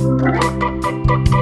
Música